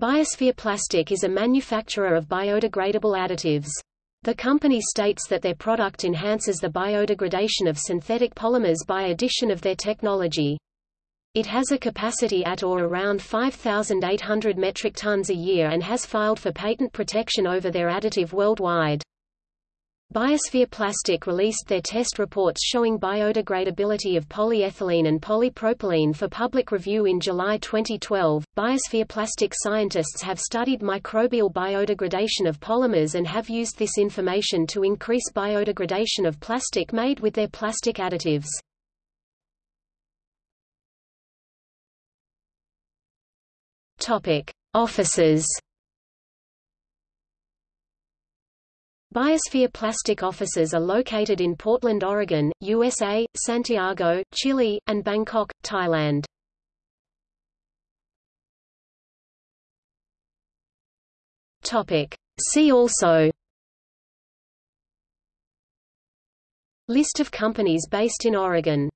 Biosphere Plastic is a manufacturer of biodegradable additives. The company states that their product enhances the biodegradation of synthetic polymers by addition of their technology. It has a capacity at or around 5,800 metric tons a year and has filed for patent protection over their additive worldwide. Biosphere Plastic released their test reports showing biodegradability of polyethylene and polypropylene for public review in July 2012. Biosphere Plastic scientists have studied microbial biodegradation of polymers and have used this information to increase biodegradation of plastic made with their plastic additives. Topic: Offices Biosphere Plastic offices are located in Portland, Oregon, USA, Santiago, Chile, and Bangkok, Thailand. Topic. See also List of companies based in Oregon